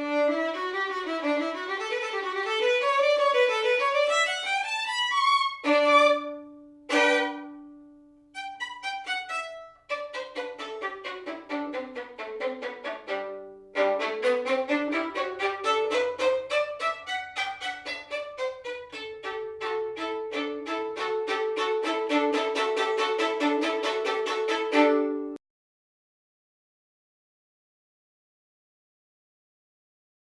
Música